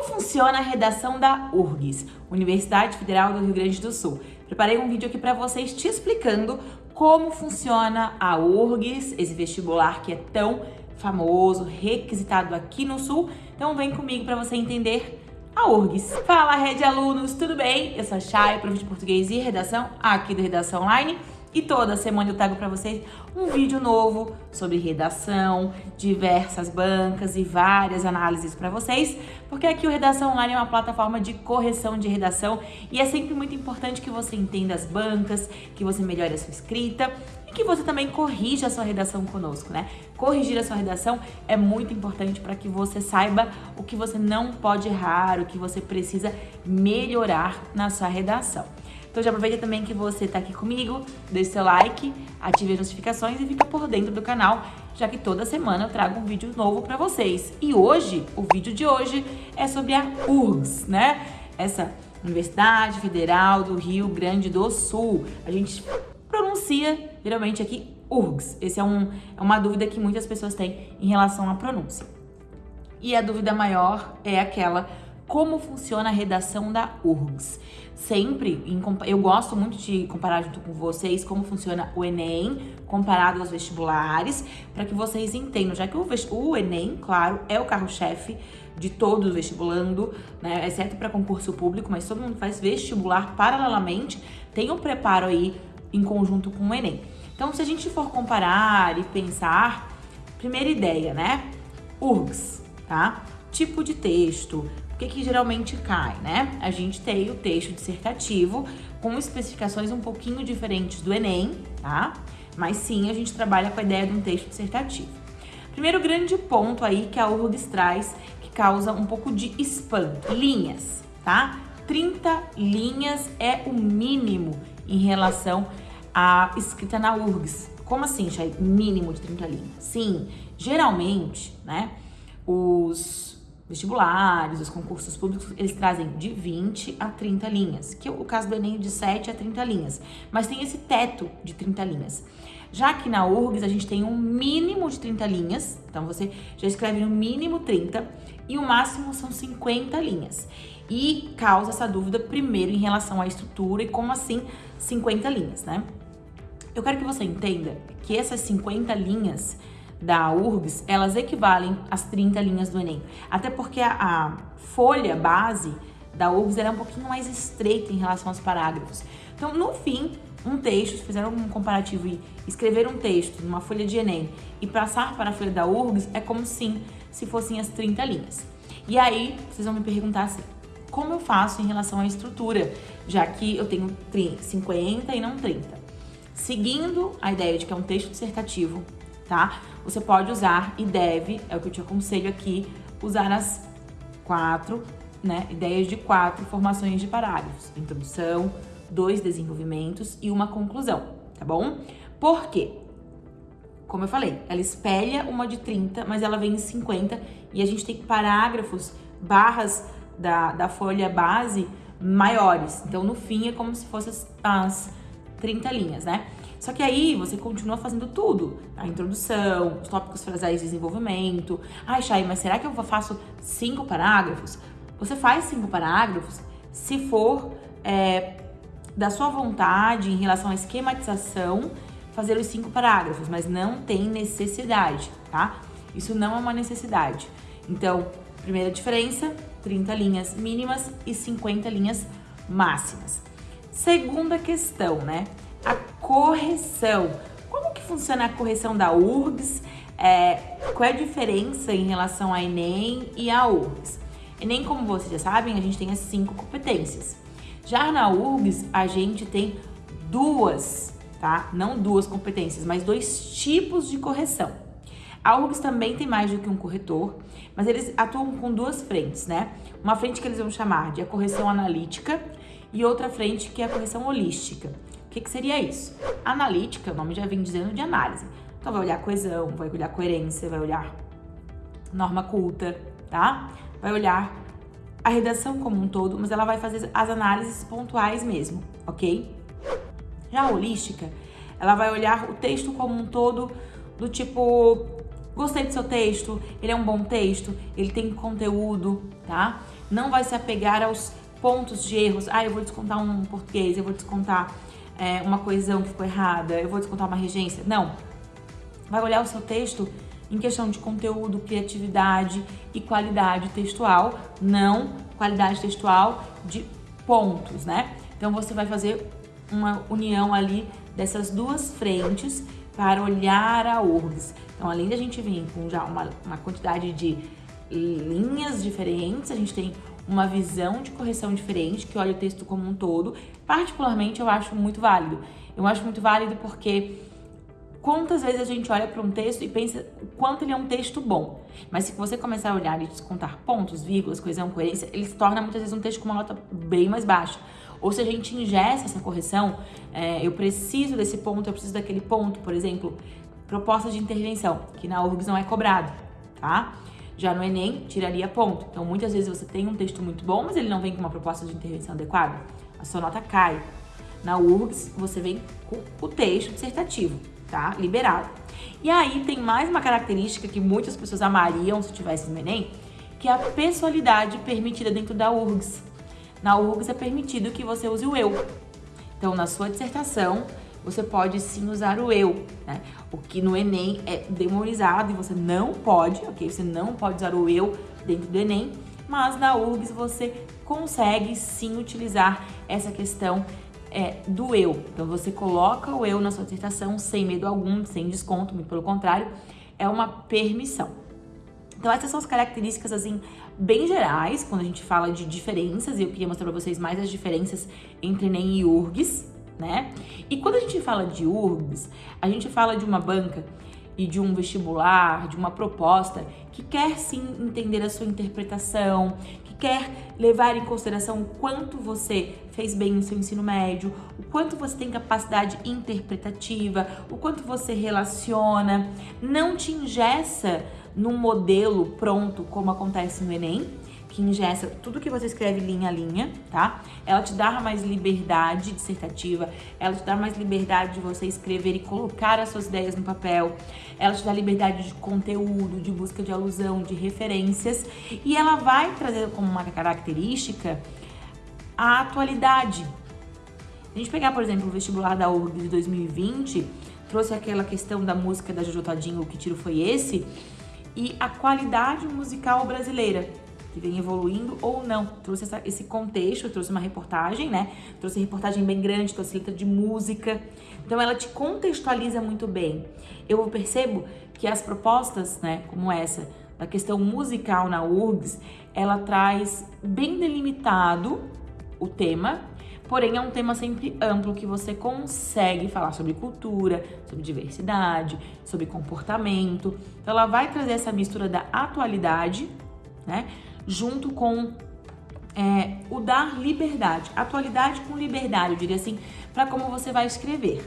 Como funciona a redação da URGS, Universidade Federal do Rio Grande do Sul? Preparei um vídeo aqui para vocês te explicando como funciona a URGS, esse vestibular que é tão famoso, requisitado aqui no Sul. Então vem comigo para você entender a URGS. Fala, Rede Alunos, tudo bem? Eu sou a Chay, prof de Português e Redação, aqui do Redação Online. E toda semana eu trago para vocês um vídeo novo sobre redação, diversas bancas e várias análises para vocês, porque aqui o Redação Online é uma plataforma de correção de redação e é sempre muito importante que você entenda as bancas, que você melhore a sua escrita e que você também corrija a sua redação conosco, né? Corrigir a sua redação é muito importante para que você saiba o que você não pode errar, o que você precisa melhorar na sua redação. Então já aproveita também que você está aqui comigo, deixe seu like, ative as notificações e fica por dentro do canal, já que toda semana eu trago um vídeo novo para vocês. E hoje, o vídeo de hoje é sobre a URGS, né? Essa Universidade Federal do Rio Grande do Sul. A gente pronuncia geralmente aqui URGS. Essa é, um, é uma dúvida que muitas pessoas têm em relação à pronúncia. E a dúvida maior é aquela como funciona a redação da URGS sempre, em, eu gosto muito de comparar junto com vocês como funciona o Enem comparado aos vestibulares, para que vocês entendam, já que o, o Enem, claro, é o carro-chefe de todo vestibulando, né, exceto para concurso público, mas todo mundo faz vestibular paralelamente, tem um preparo aí em conjunto com o Enem. Então, se a gente for comparar e pensar, primeira ideia, né? URGS, tá? Tipo de texto, que, que geralmente cai, né? A gente tem o texto dissertativo com especificações um pouquinho diferentes do Enem, tá? Mas sim, a gente trabalha com a ideia de um texto dissertativo. Primeiro grande ponto aí que a URGS traz, que causa um pouco de espanto, linhas, tá? 30 linhas é o mínimo em relação à escrita na URGS. Como assim, Chay? Mínimo de 30 linhas? Sim, geralmente, né, os vestibulares, os concursos públicos, eles trazem de 20 a 30 linhas, que é o caso do Enem de 7 a 30 linhas, mas tem esse teto de 30 linhas. Já que na URGS a gente tem um mínimo de 30 linhas, então você já escreve no mínimo 30 e o máximo são 50 linhas. E causa essa dúvida primeiro em relação à estrutura e como assim 50 linhas, né? Eu quero que você entenda que essas 50 linhas da URGS, elas equivalem às 30 linhas do Enem. Até porque a, a folha base da URGS é um pouquinho mais estreita em relação aos parágrafos. Então, no fim, um texto, se fizer um comparativo e escrever um texto numa folha de Enem e passar para a folha da URGS, é como sim, se fossem as 30 linhas. E aí, vocês vão me perguntar assim, como eu faço em relação à estrutura, já que eu tenho 30, 50 e não 30? Seguindo a ideia de que é um texto dissertativo, tá? Você pode usar e deve, é o que eu te aconselho aqui, usar as quatro, né, ideias de quatro formações de parágrafos. Introdução, dois desenvolvimentos e uma conclusão, tá bom? Por quê? Como eu falei, ela espelha uma de 30, mas ela vem em 50 e a gente tem parágrafos, barras da, da folha base maiores. Então, no fim, é como se fossem as, as 30 linhas, né? Só que aí você continua fazendo tudo. A introdução, os tópicos frasais de desenvolvimento. Ai, Chay, mas será que eu faço cinco parágrafos? Você faz cinco parágrafos se for é, da sua vontade em relação à esquematização fazer os cinco parágrafos, mas não tem necessidade, tá? Isso não é uma necessidade. Então, primeira diferença, 30 linhas mínimas e 50 linhas máximas. Segunda questão, né? Correção. Como que funciona a correção da URGS? É, qual é a diferença em relação à Enem e à URGS? Enem, como vocês já sabem, a gente tem as cinco competências. Já na URGS, a gente tem duas, tá? Não duas competências, mas dois tipos de correção. A URGS também tem mais do que um corretor, mas eles atuam com duas frentes, né? Uma frente que eles vão chamar de a correção analítica e outra frente que é a correção holística. O que, que seria isso? Analítica, o nome já vem dizendo de análise. Então vai olhar coesão, vai olhar coerência, vai olhar norma culta, tá? Vai olhar a redação como um todo, mas ela vai fazer as análises pontuais mesmo, ok? Já a holística, ela vai olhar o texto como um todo, do tipo, gostei do seu texto, ele é um bom texto, ele tem conteúdo, tá? não vai se apegar aos pontos de erros. Ah, eu vou descontar um português, eu vou descontar é, uma coesão que ficou errada, eu vou descontar uma regência. Não. Vai olhar o seu texto em questão de conteúdo, criatividade e qualidade textual, não qualidade textual de pontos, né? Então você vai fazer uma união ali dessas duas frentes para olhar a URGS. Então, além da gente vir com já uma, uma quantidade de linhas diferentes, a gente tem uma visão de correção diferente, que olha o texto como um todo. Particularmente, eu acho muito válido. Eu acho muito válido porque quantas vezes a gente olha para um texto e pensa o quanto ele é um texto bom. Mas se você começar a olhar e descontar pontos, vírgulas, coesão, coerência, ele se torna muitas vezes um texto com uma nota bem mais baixa. Ou se a gente ingessa essa correção, é, eu preciso desse ponto, eu preciso daquele ponto, por exemplo, proposta de intervenção, que na URGS não é cobrado, tá? Já no Enem, tiraria ponto. Então, muitas vezes você tem um texto muito bom, mas ele não vem com uma proposta de intervenção adequada. A sua nota cai. Na URGS, você vem com o texto dissertativo, tá? Liberado. E aí, tem mais uma característica que muitas pessoas amariam se tivesse no Enem, que é a pessoalidade permitida dentro da URGS. Na URGS é permitido que você use o eu. Então, na sua dissertação, você pode sim usar o eu, né? O que no Enem é demonizado e você não pode, ok? Você não pode usar o eu dentro do Enem, mas na URGS você consegue sim utilizar essa questão é, do eu. Então você coloca o eu na sua dissertação sem medo algum, sem desconto, muito pelo contrário, é uma permissão. Então essas são as características assim bem gerais quando a gente fala de diferenças e eu queria mostrar para vocês mais as diferenças entre Enem e URGS né? E quando a gente fala de URBS, a gente fala de uma banca e de um vestibular, de uma proposta que quer sim entender a sua interpretação, que quer levar em consideração o quanto você fez bem no seu ensino médio, o quanto você tem capacidade interpretativa, o quanto você relaciona, não te ingessa num modelo pronto como acontece no Enem, que ingessa tudo que você escreve linha a linha, tá? Ela te dá mais liberdade dissertativa, ela te dá mais liberdade de você escrever e colocar as suas ideias no papel, ela te dá liberdade de conteúdo, de busca de alusão, de referências, e ela vai trazer como uma característica a atualidade. a gente pegar, por exemplo, o vestibular da URG de 2020, trouxe aquela questão da música da Jojo Todinho, o que tiro foi esse, e a qualidade musical brasileira que vem evoluindo ou não. Trouxe essa, esse contexto, trouxe uma reportagem, né? Trouxe reportagem bem grande, trouxe letra de música. Então ela te contextualiza muito bem. Eu percebo que as propostas, né, como essa, da questão musical na URGS, ela traz bem delimitado o tema, porém é um tema sempre amplo que você consegue falar sobre cultura, sobre diversidade, sobre comportamento. Então ela vai trazer essa mistura da atualidade, né? Junto com é, o dar liberdade, atualidade com liberdade, eu diria assim, para como você vai escrever,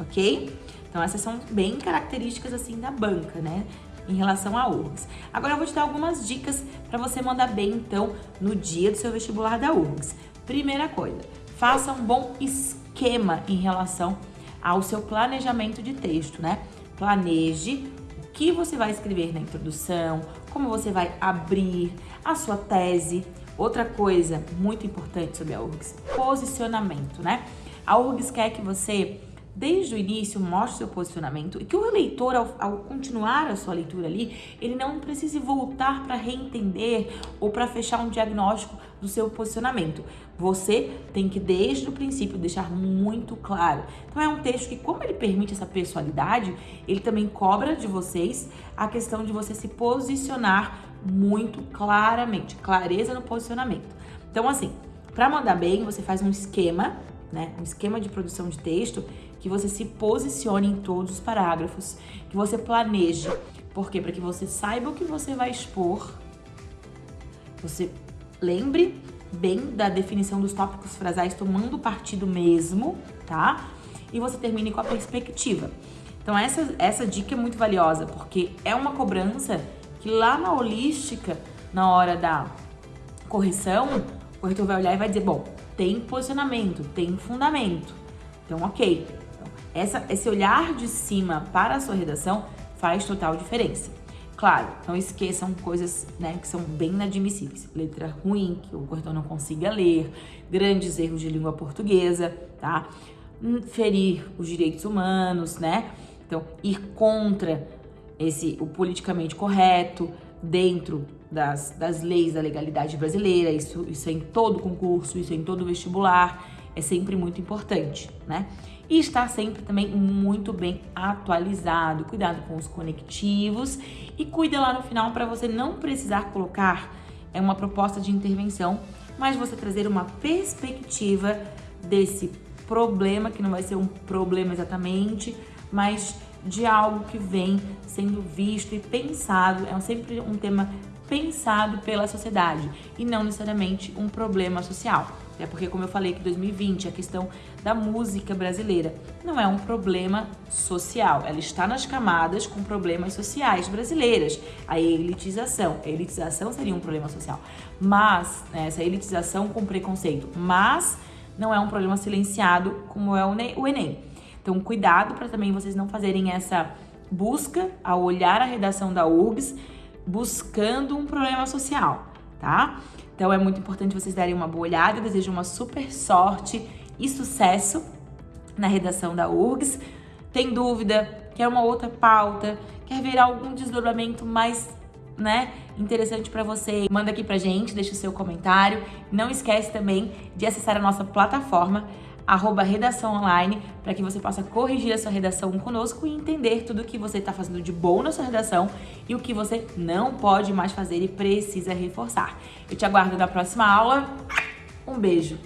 ok? Então essas são bem características assim da banca, né? Em relação a URGS. Agora eu vou te dar algumas dicas para você mandar bem, então, no dia do seu vestibular da URGS. Primeira coisa, faça um bom esquema em relação ao seu planejamento de texto, né? Planeje o que você vai escrever na introdução, como você vai abrir a sua tese. Outra coisa muito importante sobre a URGS, posicionamento, né? A URGS quer que você, desde o início, mostre seu posicionamento e que o leitor, ao, ao continuar a sua leitura ali, ele não precise voltar para reentender ou para fechar um diagnóstico do seu posicionamento. Você tem que, desde o princípio, deixar muito claro. Então, é um texto que, como ele permite essa personalidade, ele também cobra de vocês a questão de você se posicionar muito claramente, clareza no posicionamento. Então, assim, para mandar bem, você faz um esquema, né? Um esquema de produção de texto que você se posicione em todos os parágrafos, que você planeje. Por quê? Para que você saiba o que você vai expor, você lembre bem da definição dos tópicos frasais, tomando partido mesmo, tá? E você termine com a perspectiva. Então, essa, essa dica é muito valiosa, porque é uma cobrança que lá na holística, na hora da correção, o corretor vai olhar e vai dizer, bom, tem posicionamento, tem fundamento. Então, ok. Então, essa, esse olhar de cima para a sua redação faz total diferença. Claro, não esqueçam coisas né, que são bem inadmissíveis. Letra ruim, que o corretor não consiga ler, grandes erros de língua portuguesa, tá? Hum, ferir os direitos humanos, né? Então, ir contra esse o politicamente correto dentro das, das leis da legalidade brasileira, isso, isso é em todo concurso, isso é em todo vestibular, é sempre muito importante, né? E estar sempre também muito bem atualizado, cuidado com os conectivos. E cuida lá no final para você não precisar colocar é uma proposta de intervenção, mas você trazer uma perspectiva desse problema, que não vai ser um problema exatamente, mas de algo que vem sendo visto e pensado, é sempre um tema pensado pela sociedade e não necessariamente um problema social. É porque, como eu falei, que 2020 a questão da música brasileira não é um problema social, ela está nas camadas com problemas sociais brasileiras. A elitização, a elitização seria um problema social, mas né, essa elitização com preconceito, mas não é um problema silenciado como é o Enem. Então, cuidado para também vocês não fazerem essa busca ao olhar a redação da URGS buscando um problema social, tá? Então é muito importante vocês darem uma boa olhada. Eu desejo uma super sorte e sucesso na redação da URGS. Tem dúvida? Quer uma outra pauta? Quer ver algum desdobramento mais né, interessante para você? Manda aqui pra gente, deixa o seu comentário. Não esquece também de acessar a nossa plataforma arroba redação online, para que você possa corrigir a sua redação conosco e entender tudo o que você está fazendo de bom na sua redação e o que você não pode mais fazer e precisa reforçar. Eu te aguardo na próxima aula. Um beijo!